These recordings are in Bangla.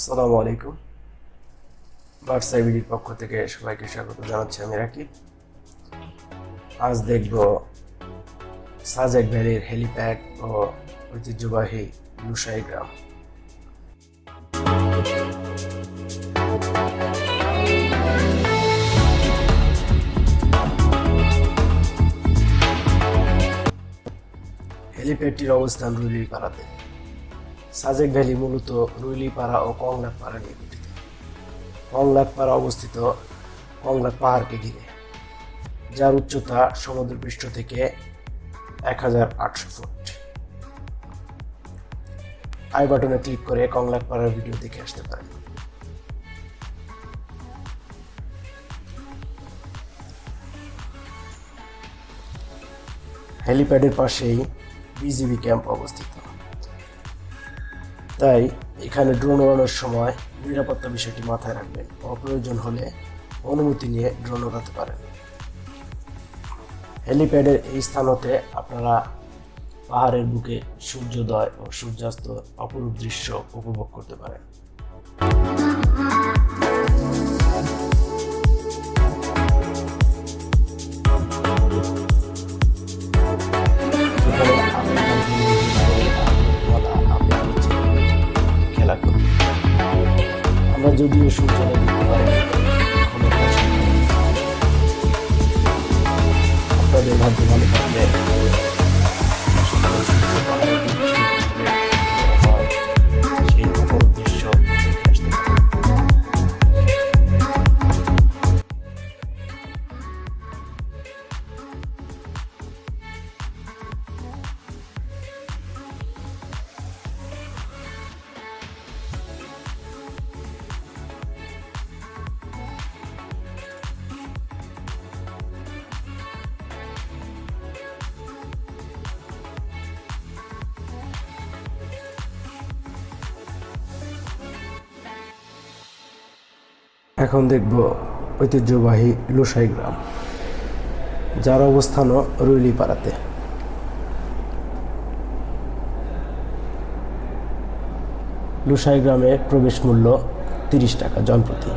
আসসালামু আলাইকুম। বার্ডস আইবিডির পক্ষ থেকে সবাইকে স্বাগত জানাচ্ছি আমি রাকিব। আজ দেখব সাজেক ভ্যালির হেলিপ্যাড ও ঐতিহ্যবাহী লুসাই গ্রাম হেলিপ্যাডটির অবস্থান রুইলি পাড়াতে। সাজেক ভ্যালি মূলত রুইলিপাড়া ও কংলাকপাড়া নিয়ে গঠিত। কংলাকপাড়া অবস্থিত কংলাক পাহাড়কে ঘিরে, যার উচ্চতা সমুদ্রপৃষ্ঠ থেকে এক হাজার আটশো ফুট। আই বাটনে ক্লিক করে কংলাকপাড়ার ভিডিও দেখে আসতে পারেন। হেলিপ্যাডের পাশেই বিজিবি ক্যাম্প অবস্থিত। তাই এখানে ড্রোন ওড়ানোর সময় নিরাপত্তা বিষয়টি মাথায় রাখবেন। অপ্রয়োজন হলে অনুমতি নিয়ে ড্রোন ওড়াতে পারেন। হেলিপ্যাডের এই স্থান হতে আপনারা পাহাড়ের বুকে সূর্যোদয় ও সূর্যাস্ত অপরূপ দৃশ্য উপভোগ করতে পারেন। যদিও সূর্যোদয় দেখতে পারি না, এখনও পৌঁছাইনি। আপনাদের ভাগ্য ভালো থাকলে এখন দেখব ঐতিহ্যবাহী লুসাই গ্রাম, যার অবস্থানও রুইলি পাড়াতে লুসাই গ্রামে প্রবেশ মূল্য তিরিশ টাকা জনপ্রতি।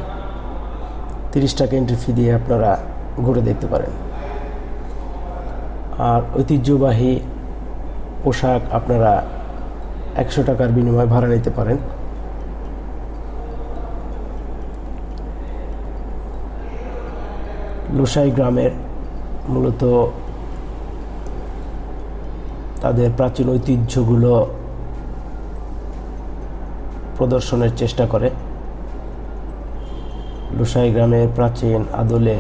তিরিশ টাকা এন্ট্রি ফি দিয়ে আপনারা ঘুরে দেখতে পারেন। আর ঐতিহ্যবাহী পোশাক আপনারা একশো টাকার বিনিময়ে ভাড়া নিতে পারেন। লোসাই গ্রামের মূলত তাদের প্রাচীন ঐতিহ্যগুলো প্রদর্শনের চেষ্টা করে। লুসাই গ্রামের প্রাচীন আদলে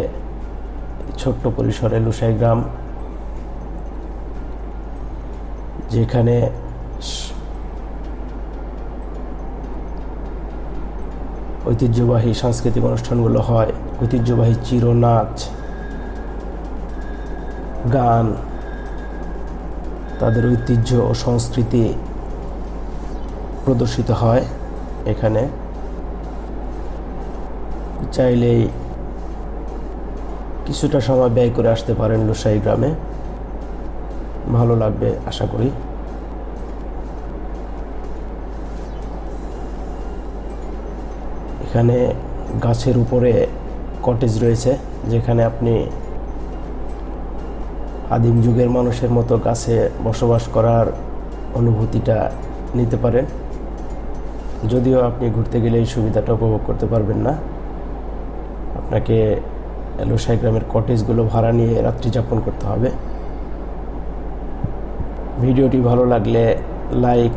ছোট্ট পরিসরে লুসাই গ্রাম, যেখানে ঐতিহ্যবাহী সাংস্কৃতিক অনুষ্ঠানগুলো হয়। ঐতিহ্যবাহী চিরনাচ, গান, তাদের ঐতিহ্য ও সংস্কৃতি প্রদর্শিত হয় এখানে। চাইলেই কিছুটা সময় ব্যয় করে আসতে পারেন লুসাই গ্রামে। ভালো লাগবে, আশা করি। এখানে গাছের উপরে কটেজ রয়েছে, যেখানে আপনি আদিম যুগের মানুষের মতো গাছে বসবাস করার অনুভূতিটা নিতে পারেন। যদিও আপনি ঘুরতে গেলে এই সুবিধাটা উপভোগ করতে পারবেন না। আপনাকে লোসাই গ্রামের কটেজগুলো ভাড়া নিয়ে রাত্রি যাপন করতে হবে। ভিডিওটি ভালো লাগলে লাইক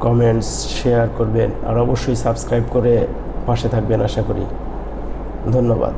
কমেন্টস শেয়ার করবেন আর অবশ্যই সাবস্ক্রাইব করে পাশে থাকবেন আশা করি। ধন্যবাদ।